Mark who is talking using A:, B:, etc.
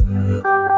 A: mm